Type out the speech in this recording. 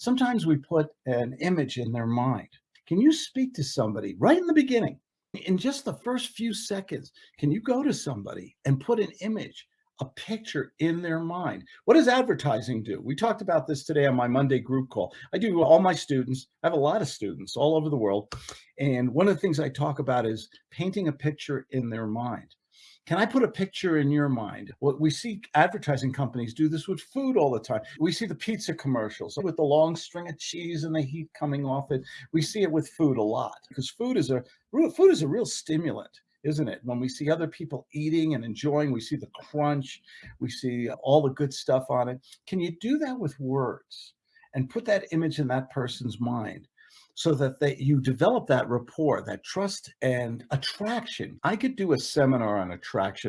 Sometimes we put an image in their mind. Can you speak to somebody right in the beginning? In just the first few seconds, can you go to somebody and put an image, a picture in their mind? What does advertising do? We talked about this today on my Monday group call. I do all my students, I have a lot of students all over the world. And one of the things I talk about is painting a picture in their mind. Can I put a picture in your mind? Well, we see advertising companies do this with food all the time. We see the pizza commercials with the long string of cheese and the heat coming off it. We see it with food a lot because food is a food is a real stimulant isn't it? When we see other people eating and enjoying, we see the crunch, we see all the good stuff on it. Can you do that with words and put that image in that person's mind? So that they, you develop that rapport, that trust and attraction. I could do a seminar on attraction